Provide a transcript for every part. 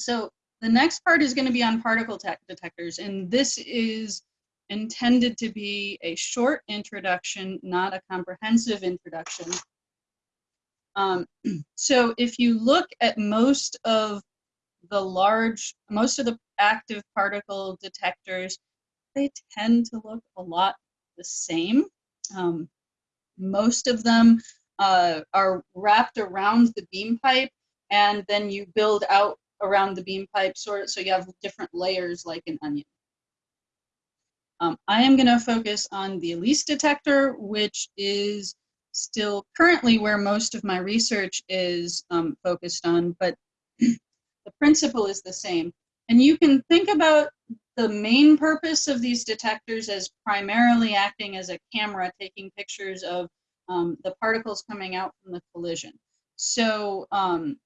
So the next part is going to be on particle detectors, and this is intended to be a short introduction, not a comprehensive introduction. Um, so if you look at most of the large, most of the active particle detectors, they tend to look a lot the same. Um, most of them uh, are wrapped around the beam pipe and then you build out around the beam pipe sort so you have different layers like an onion. Um, I am going to focus on the ALICE detector, which is still currently where most of my research is um, focused on, but the principle is the same. And you can think about the main purpose of these detectors as primarily acting as a camera taking pictures of um, the particles coming out from the collision. So um,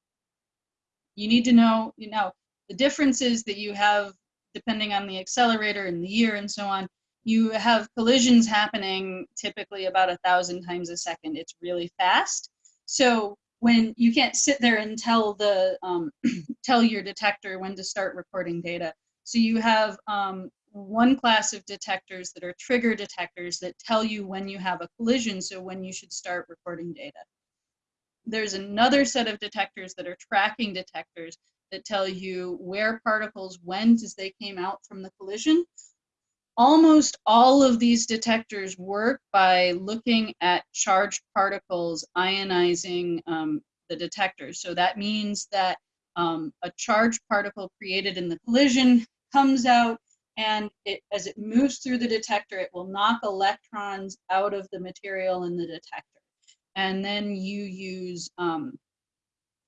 you need to know, you know, the differences that you have, depending on the accelerator and the year and so on, you have collisions happening typically about a thousand times a second. It's really fast. So when you can't sit there and tell the um, tell your detector when to start recording data. So you have um, one class of detectors that are trigger detectors that tell you when you have a collision, so when you should start recording data. There's another set of detectors that are tracking detectors that tell you where particles went as they came out from the collision almost all of these detectors work by looking at charged particles ionizing um, the detector. So that means that um, a charged particle created in the collision comes out and it, as it moves through the detector, it will knock electrons out of the material in the detector. And then you use um,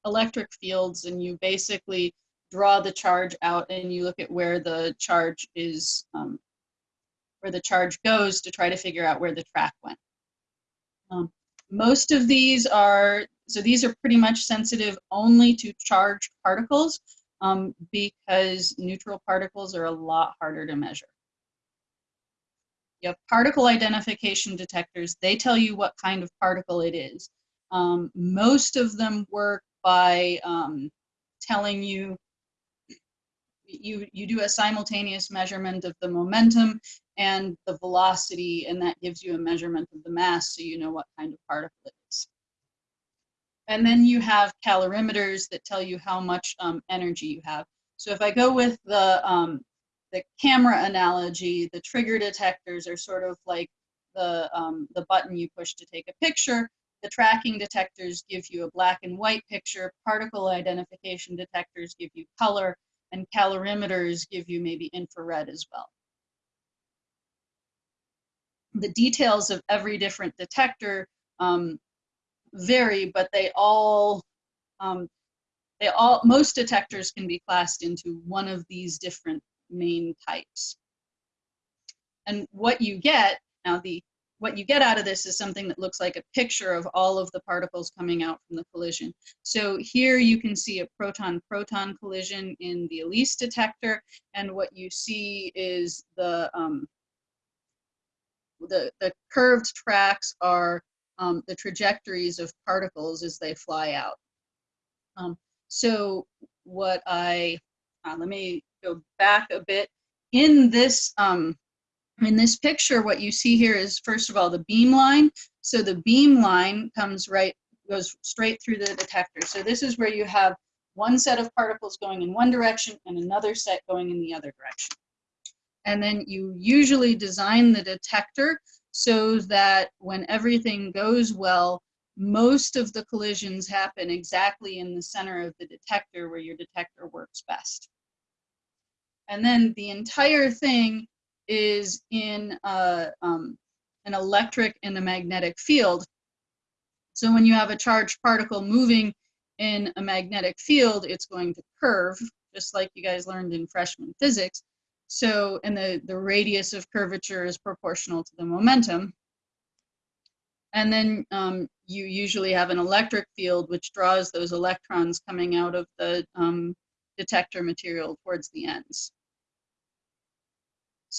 electric fields and you basically draw the charge out and you look at where the charge is um, where the charge goes to try to figure out where the track went. Um, most of these are, so these are pretty much sensitive only to charged particles um, because neutral particles are a lot harder to measure. You have particle identification detectors. They tell you what kind of particle it is. Um, most of them work by um, telling you you, you do a simultaneous measurement of the momentum and the velocity, and that gives you a measurement of the mass so you know what kind of particle it is. And then you have calorimeters that tell you how much um, energy you have. So if I go with the, um, the camera analogy, the trigger detectors are sort of like the, um, the button you push to take a picture. The tracking detectors give you a black and white picture. Particle identification detectors give you color and calorimeters give you maybe infrared as well. The details of every different detector um, vary, but they all, um, they all, most detectors can be classed into one of these different main types. And what you get, now the what you get out of this is something that looks like a picture of all of the particles coming out from the collision. So here you can see a proton-proton collision in the ALICE detector, and what you see is the, um, the, the curved tracks are um, the trajectories of particles as they fly out. Um, so what I, uh, let me go back a bit. In this um, in this picture, what you see here is, first of all, the beam line. So the beam line comes right, goes straight through the detector. So this is where you have one set of particles going in one direction and another set going in the other direction. And then you usually design the detector so that when everything goes well, most of the collisions happen exactly in the center of the detector where your detector works best. And then the entire thing is in a, um, an electric and a magnetic field. So when you have a charged particle moving in a magnetic field, it's going to curve, just like you guys learned in freshman physics. So, and the, the radius of curvature is proportional to the momentum. And then um, you usually have an electric field which draws those electrons coming out of the um, detector material towards the ends.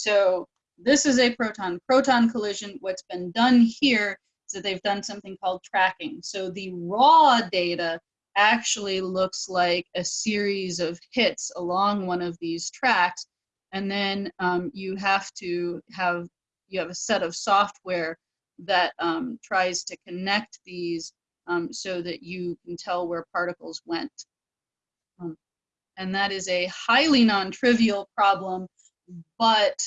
So this is a proton-proton collision. What's been done here is that they've done something called tracking. So the raw data actually looks like a series of hits along one of these tracks. And then um, you have to have, you have a set of software that um, tries to connect these um, so that you can tell where particles went. Um, and that is a highly non-trivial problem, but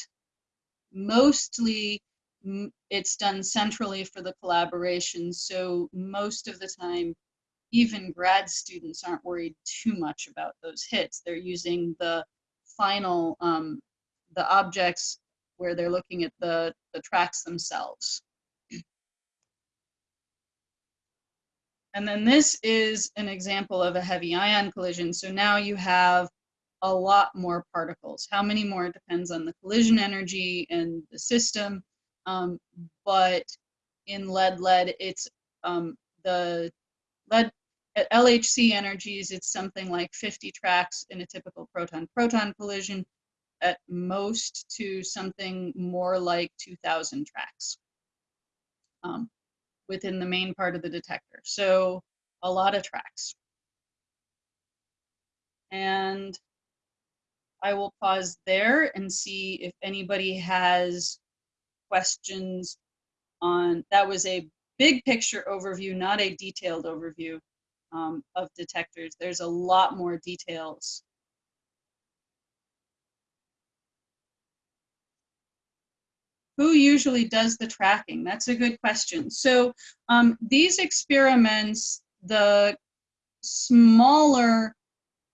mostly it's done centrally for the collaboration. So most of the time, even grad students aren't worried too much about those hits. They're using the final, um, the objects where they're looking at the, the tracks themselves. And then this is an example of a heavy ion collision. So now you have a lot more particles. How many more depends on the collision energy and the system. Um, but in lead-lead, it's um, the lead at LHC energies, it's something like 50 tracks in a typical proton-proton collision, at most to something more like 2,000 tracks um, within the main part of the detector. So a lot of tracks. And I will pause there and see if anybody has questions on, that was a big picture overview, not a detailed overview um, of detectors. There's a lot more details. Who usually does the tracking? That's a good question. So um, these experiments, the smaller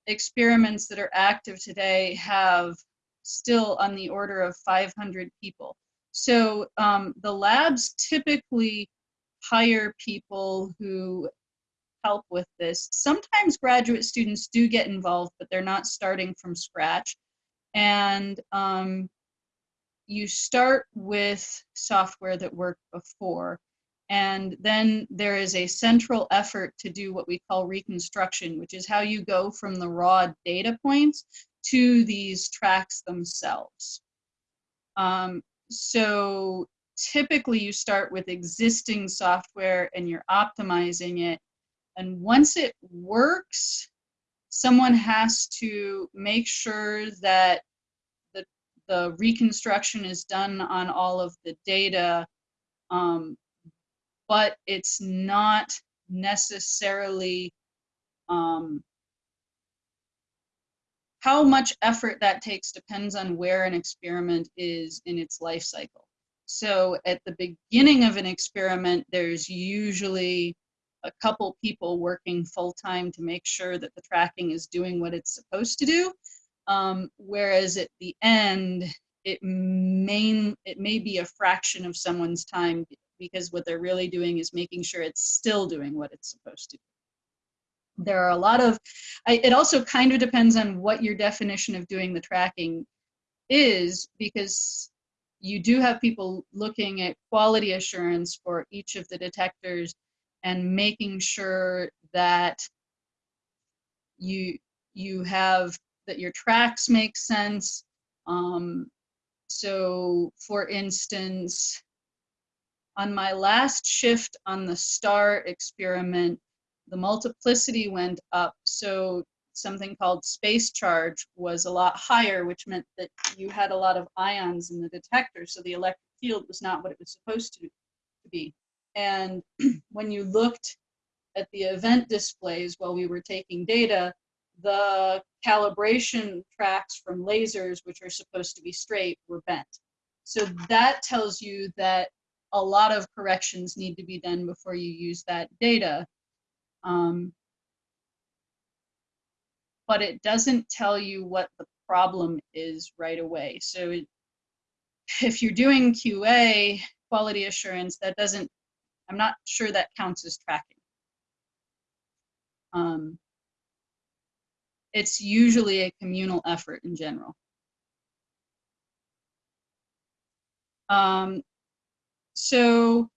experiments that are active today have still on the order of 500 people. So um, the labs typically hire people who help with this. Sometimes graduate students do get involved, but they're not starting from scratch. And um, you start with software that worked before. And then there is a central effort to do what we call reconstruction, which is how you go from the raw data points to these tracks themselves. Um, so typically you start with existing software and you're optimizing it and once it works, someone has to make sure that the, the reconstruction is done on all of the data, um, but it's not necessarily um, how much effort that takes depends on where an experiment is in its life cycle. So at the beginning of an experiment, there's usually a couple people working full time to make sure that the tracking is doing what it's supposed to do. Um, whereas at the end, it may, it may be a fraction of someone's time because what they're really doing is making sure it's still doing what it's supposed to. There are a lot of, I, it also kind of depends on what your definition of doing the tracking is because you do have people looking at quality assurance for each of the detectors and making sure that you you have that your tracks make sense. Um, so for instance, on my last shift on the STAR experiment, the multiplicity went up. So something called space charge was a lot higher, which meant that you had a lot of ions in the detector. So the electric field was not what it was supposed to, be. And when you looked at the event displays while we were taking data, the calibration tracks from lasers, which are supposed to be straight, were bent. So that tells you that a lot of corrections need to be done before you use that data. Um, but it doesn't tell you what the problem is right away. So it, if you're doing QA, quality assurance, that doesn't I'm not sure that counts as tracking. Um, it's usually a communal effort in general. Um, so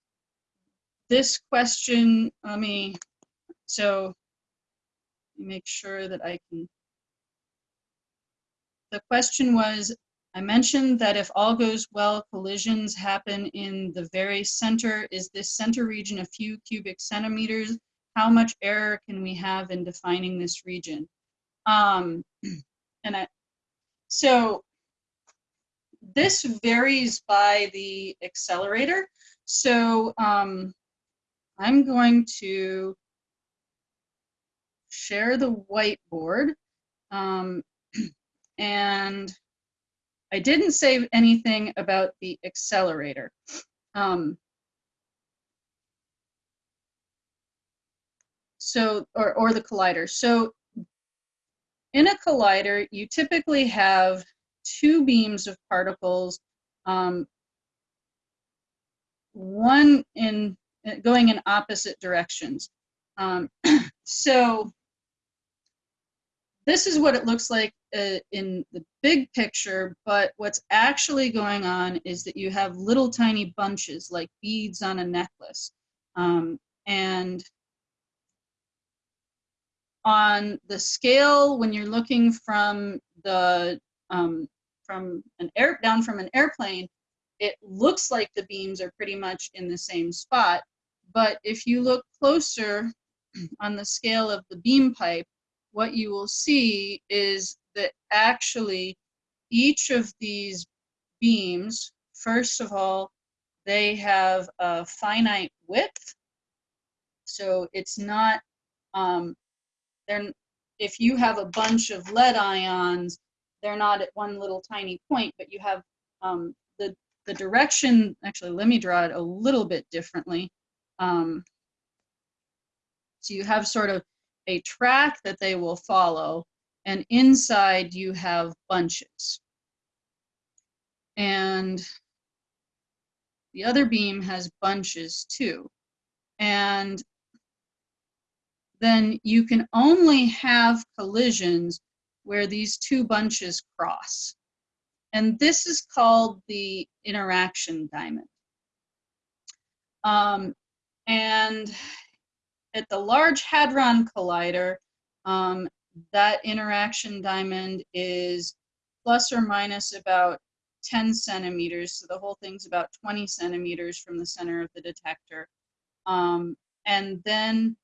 this question, let me, so make sure that I can, the question was, I mentioned that if all goes well, collisions happen in the very center. Is this center region a few cubic centimeters? how much error can we have in defining this region? Um, and I, so this varies by the accelerator. So um, I'm going to share the whiteboard. Um, and I didn't say anything about the accelerator. Um, so, or, or the collider. So in a collider, you typically have two beams of particles, um, one in going in opposite directions. Um, so this is what it looks like uh, in the big picture, but what's actually going on is that you have little tiny bunches like beads on a necklace. Um, and on the scale, when you're looking from the um, from an air down from an airplane, it looks like the beams are pretty much in the same spot. But if you look closer on the scale of the beam pipe, what you will see is that actually each of these beams, first of all, they have a finite width. So it's not, um, they're, if you have a bunch of lead ions, they're not at one little tiny point, but you have um, the, the direction, actually, let me draw it a little bit differently. Um, so you have sort of a track that they will follow, and inside you have bunches. And the other beam has bunches too. And then you can only have collisions where these two bunches cross. And this is called the interaction diamond. Um, and at the Large Hadron Collider, um, that interaction diamond is plus or minus about 10 centimeters. So the whole thing's about 20 centimeters from the center of the detector. Um, and then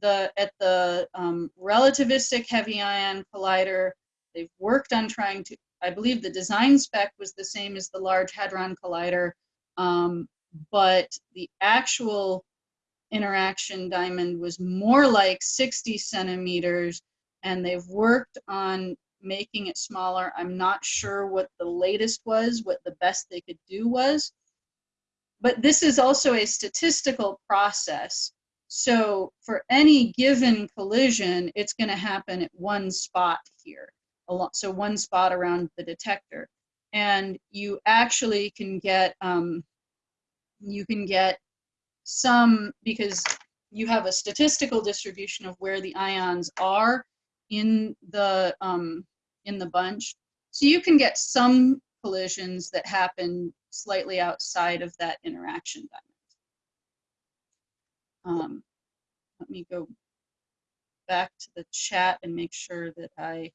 the at the um, relativistic heavy ion collider, they've worked on trying to, I believe the design spec was the same as the Large Hadron Collider, um, but the actual interaction diamond was more like 60 centimeters and they've worked on making it smaller. I'm not sure what the latest was, what the best they could do was. But this is also a statistical process. So for any given collision, it's going to happen at one spot here. So one spot around the detector. And you actually can get, um, you can get some, because you have a statistical distribution of where the ions are in the um, in the bunch. So you can get some collisions that happen slightly outside of that interaction diamond. Um, let me go back to the chat and make sure that I,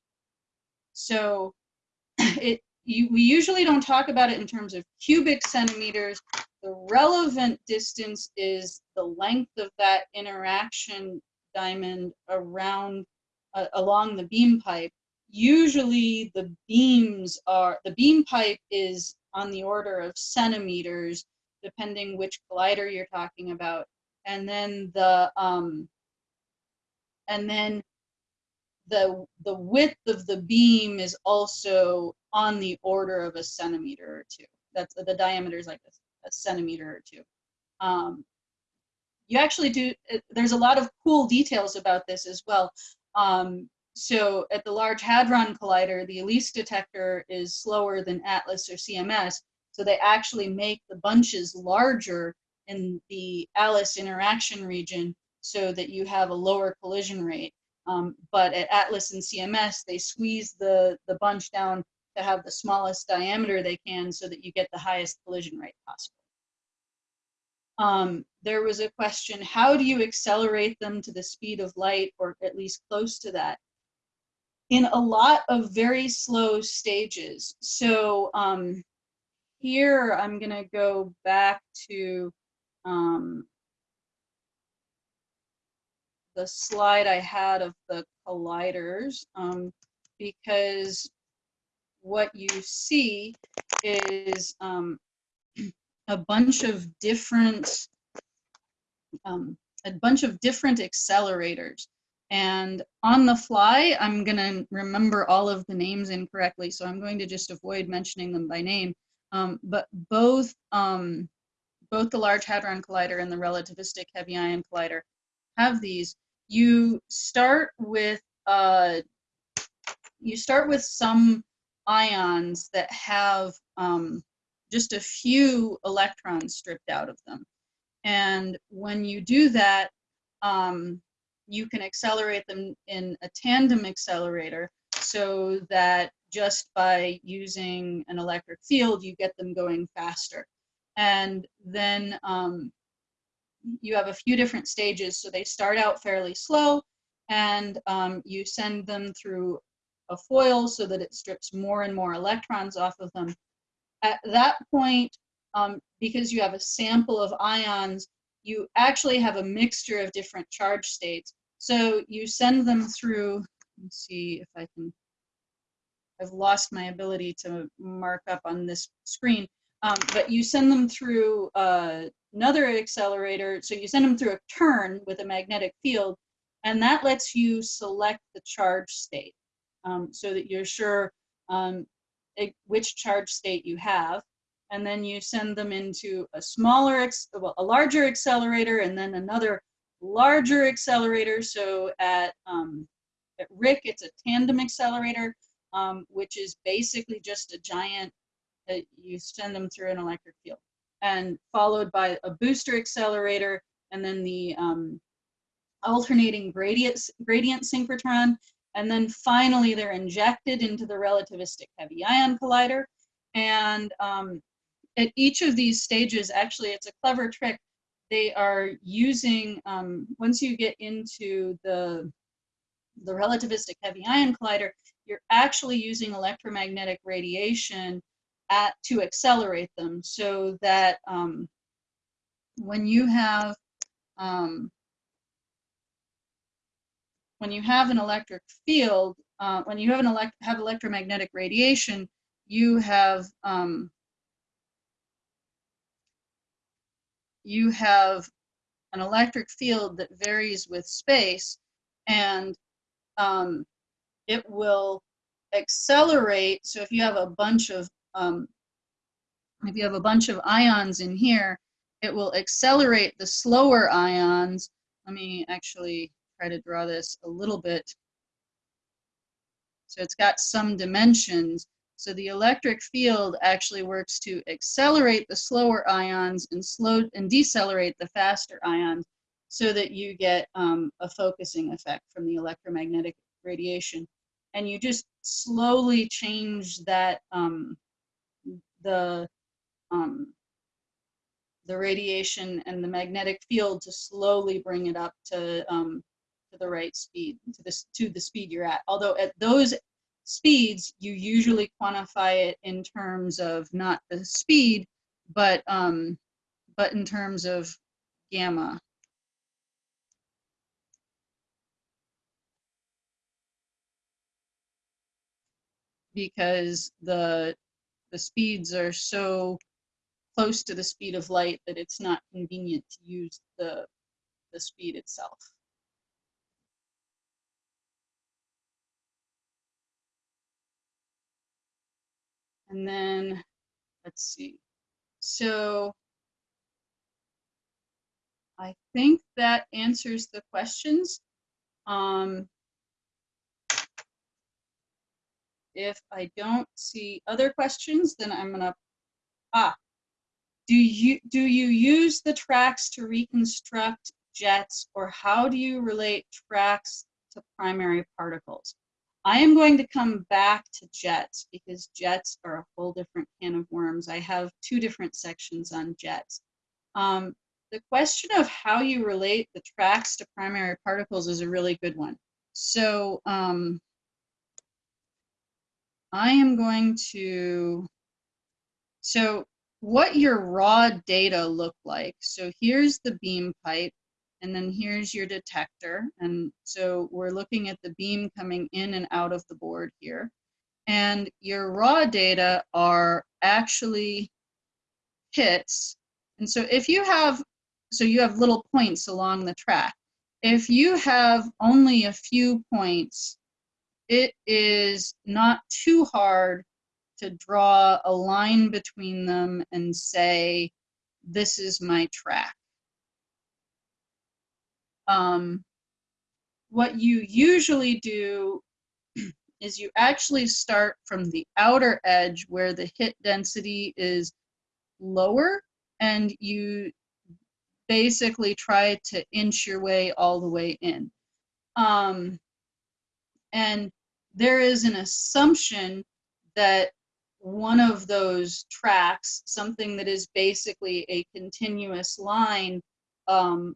so it, you, we usually don't talk about it in terms of cubic centimeters. The relevant distance is the length of that interaction diamond around uh, along the beam pipe, usually the beams are, the beam pipe is on the order of centimeters, depending which collider you're talking about. And then the, um, and then the, the width of the beam is also on the order of a centimeter or two. That's the diameter is like a, a centimeter or two. Um, you actually do, there's a lot of cool details about this as well. Um, so at the Large Hadron Collider, the ALICE detector is slower than ATLAS or CMS. So they actually make the bunches larger in the ALICE interaction region so that you have a lower collision rate. Um, but at ATLAS and CMS, they squeeze the, the bunch down to have the smallest diameter they can so that you get the highest collision rate possible. Um, there was a question, how do you accelerate them to the speed of light or at least close to that? In a lot of very slow stages. So um, here I'm gonna go back to um, the slide I had of the colliders um, because what you see is um, a bunch of different um, a bunch of different accelerators. And on the fly, I'm going to remember all of the names incorrectly, so I'm going to just avoid mentioning them by name. Um, but both um, both the Large Hadron Collider and the Relativistic Heavy Ion Collider have these. You start with uh, you start with some ions that have um, just a few electrons stripped out of them. And when you do that, um, you can accelerate them in a tandem accelerator so that just by using an electric field, you get them going faster. And then um, you have a few different stages. So they start out fairly slow and um, you send them through a foil so that it strips more and more electrons off of them. At that point, um, because you have a sample of ions, you actually have a mixture of different charge states. So you send them through, let's see if I can, I've lost my ability to mark up on this screen, um, but you send them through uh, another accelerator. So you send them through a turn with a magnetic field, and that lets you select the charge state um, so that you're sure um, it, which charge state you have. And then you send them into a smaller, well, a larger accelerator and then another larger accelerator. So at, um, at RHIC, it's a tandem accelerator, um, which is basically just a giant, uh, you send them through an electric field. And followed by a booster accelerator and then the um, alternating gradient, gradient synchrotron and then finally, they're injected into the relativistic heavy ion collider. And um, at each of these stages, actually, it's a clever trick. They are using, um, once you get into the, the relativistic heavy ion collider, you're actually using electromagnetic radiation at, to accelerate them so that um, when you have um, when you have an electric field, uh, when you have an elect have electromagnetic radiation, you have um, you have an electric field that varies with space, and um, it will accelerate. So if you have a bunch of um, if you have a bunch of ions in here, it will accelerate the slower ions. Let me actually try to draw this a little bit. So it's got some dimensions. So the electric field actually works to accelerate the slower ions and slow and decelerate the faster ions so that you get um, a focusing effect from the electromagnetic radiation. And you just slowly change that, um, the, um, the radiation and the magnetic field to slowly bring it up to um, to the right speed, to this to the speed you're at. Although at those speeds, you usually quantify it in terms of not the speed, but um, but in terms of gamma. Because the the speeds are so close to the speed of light that it's not convenient to use the the speed itself. And then, let's see. So I think that answers the questions. Um, if I don't see other questions, then I'm gonna, ah, do you, do you use the tracks to reconstruct jets or how do you relate tracks to primary particles? I am going to come back to jets because jets are a whole different can of worms. I have two different sections on jets. Um, the question of how you relate the tracks to primary particles is a really good one. So um, I am going to, so what your raw data look like. So here's the beam pipe and then here's your detector. And so we're looking at the beam coming in and out of the board here. And your raw data are actually hits. And so if you have, so you have little points along the track. If you have only a few points, it is not too hard to draw a line between them and say, this is my track. Um, what you usually do is you actually start from the outer edge where the hit density is lower and you basically try to inch your way all the way in. Um, and there is an assumption that one of those tracks, something that is basically a continuous line, um,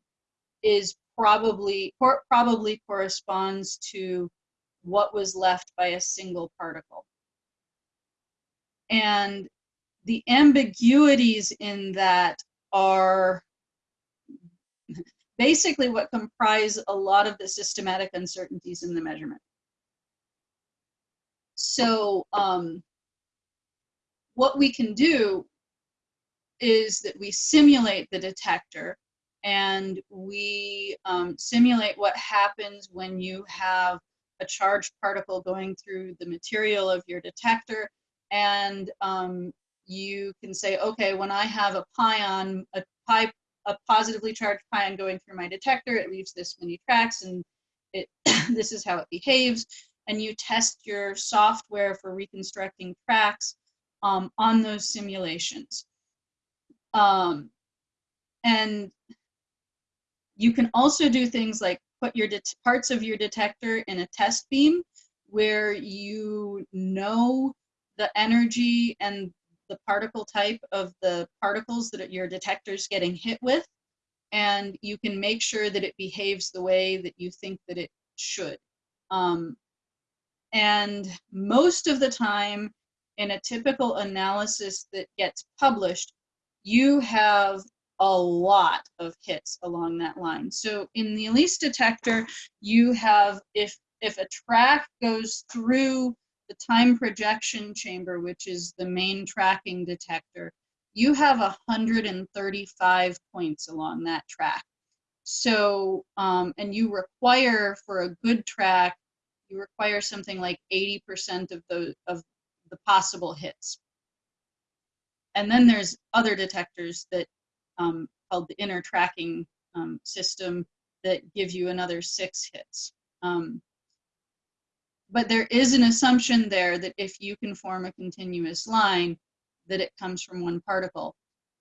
is probably probably corresponds to what was left by a single particle. And the ambiguities in that are basically what comprise a lot of the systematic uncertainties in the measurement. So um, what we can do is that we simulate the detector and we um, simulate what happens when you have a charged particle going through the material of your detector and um, you can say, okay, when I have a pion, a, pi, a positively charged pion going through my detector, it leaves this many tracks and it this is how it behaves. And you test your software for reconstructing tracks um, on those simulations. Um, and you can also do things like put your parts of your detector in a test beam where you know the energy and the particle type of the particles that your detector is getting hit with, and you can make sure that it behaves the way that you think that it should. Um, and most of the time, in a typical analysis that gets published, you have a lot of hits along that line. So in the ALICE detector, you have, if, if a track goes through the time projection chamber, which is the main tracking detector, you have 135 points along that track. So, um, and you require for a good track, you require something like 80% of the, of the possible hits. And then there's other detectors that um, called the inner tracking um, system that give you another six hits. Um, but there is an assumption there that if you can form a continuous line, that it comes from one particle.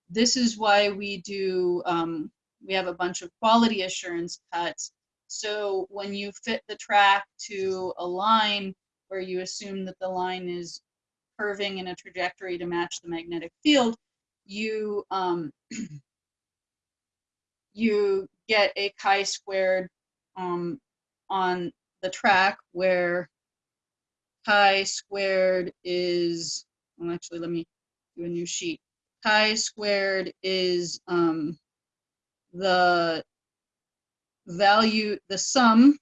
This is why we do, um, we have a bunch of quality assurance cuts. So when you fit the track to a line where you assume that the line is curving in a trajectory to match the magnetic field, you um, you get a chi-squared um, on the track where chi-squared is, well actually let me do a new sheet. Chi-squared is um, the value, the sum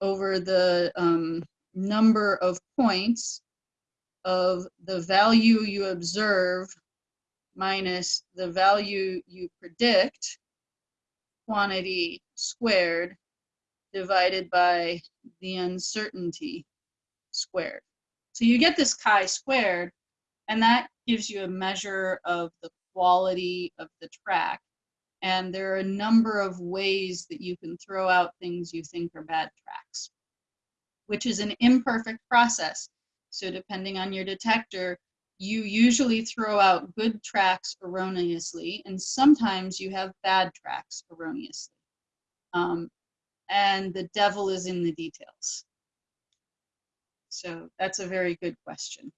over the um, number of points of the value you observe minus the value you predict quantity squared divided by the uncertainty squared. So you get this chi squared, and that gives you a measure of the quality of the track. And there are a number of ways that you can throw out things you think are bad tracks, which is an imperfect process. So depending on your detector, you usually throw out good tracks erroneously, and sometimes you have bad tracks erroneously. Um, and the devil is in the details. So that's a very good question.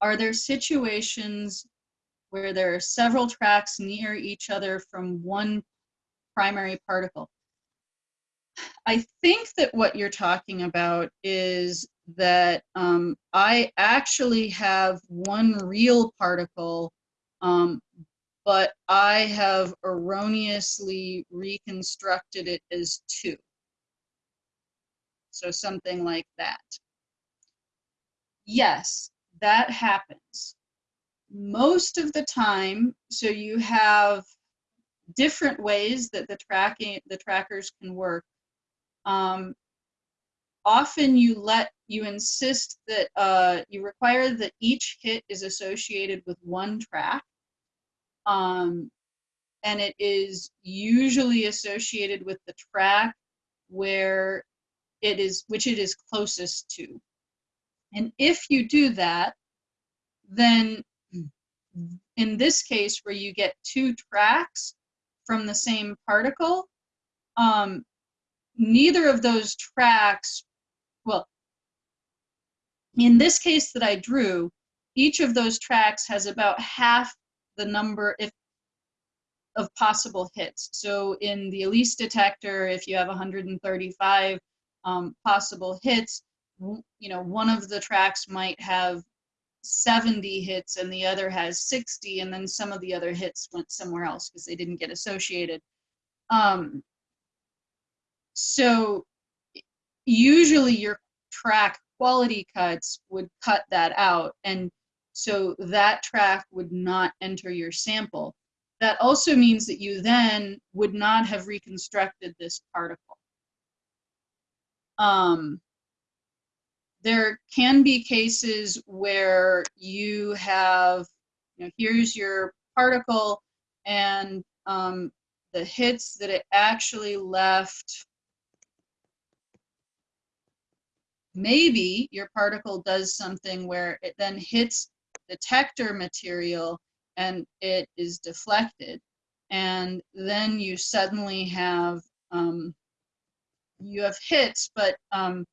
Are there situations where there are several tracks near each other from one primary particle? I think that what you're talking about is that um, I actually have one real particle um, but I have erroneously reconstructed it as two. So something like that. Yes, that happens. Most of the time, so you have different ways that the tracking the trackers can work. Um, often you let you insist that uh, you require that each hit is associated with one track um, and it is usually associated with the track where it is which it is closest to and if you do that then in this case where you get two tracks from the same particle um, neither of those tracks well, in this case that I drew, each of those tracks has about half the number if of possible hits. So in the ALICE detector, if you have 135 um, possible hits, you know, one of the tracks might have 70 hits and the other has 60, and then some of the other hits went somewhere else because they didn't get associated. Um, so usually your track quality cuts would cut that out. And so that track would not enter your sample. That also means that you then would not have reconstructed this particle. Um, there can be cases where you have, you know, here's your particle and um, the hits that it actually left maybe your particle does something where it then hits detector material and it is deflected. And then you suddenly have, um, you have hits, but um,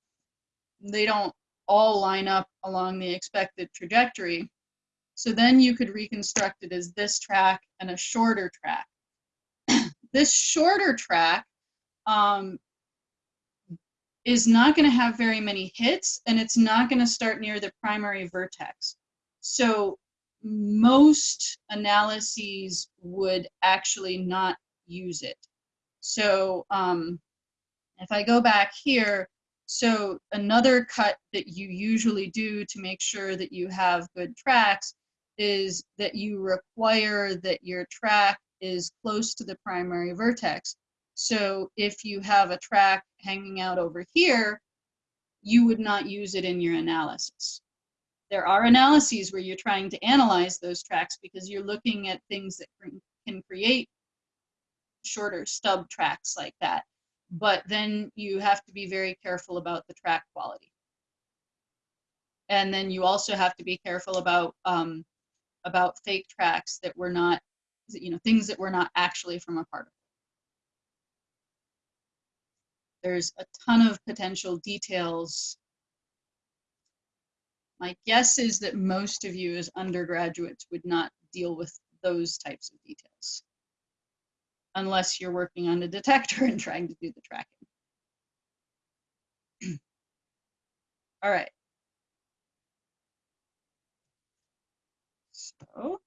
they don't all line up along the expected trajectory. So then you could reconstruct it as this track and a shorter track. this shorter track um, is not going to have very many hits and it's not going to start near the primary vertex. So most analyses would actually not use it. So um, if I go back here, so another cut that you usually do to make sure that you have good tracks is that you require that your track is close to the primary vertex. So if you have a track hanging out over here, you would not use it in your analysis. There are analyses where you're trying to analyze those tracks because you're looking at things that can create shorter stub tracks like that. But then you have to be very careful about the track quality. And then you also have to be careful about um, about fake tracks that were not, you know, things that were not actually from a particle. There's a ton of potential details. My guess is that most of you as undergraduates would not deal with those types of details unless you're working on a detector and trying to do the tracking. All right. So